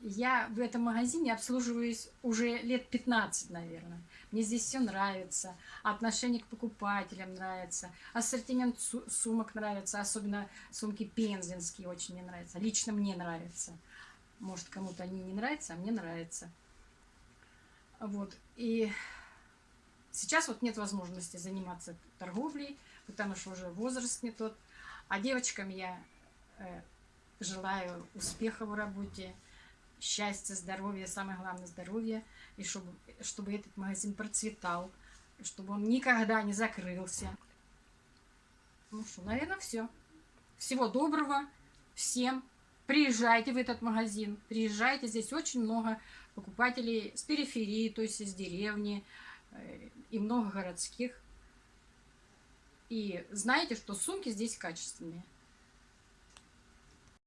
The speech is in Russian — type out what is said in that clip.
Я в этом магазине обслуживаюсь уже лет 15, наверное. Мне здесь все нравится, отношение к покупателям нравится, ассортимент сумок нравится, особенно сумки пензенские очень мне нравятся. Лично мне нравится. Может, кому-то они не нравятся, а мне нравится. Вот. И сейчас вот нет возможности заниматься торговлей, потому что уже возраст не тот. А девочкам я э, желаю успеха в работе, счастья, здоровья, самое главное здоровье, и чтобы, чтобы этот магазин процветал, чтобы он никогда не закрылся. Ну что, наверное, все. Всего доброго всем. Приезжайте в этот магазин, приезжайте, здесь очень много покупателей с периферии, то есть из деревни, э, и много городских. И знаете, что сумки здесь качественные.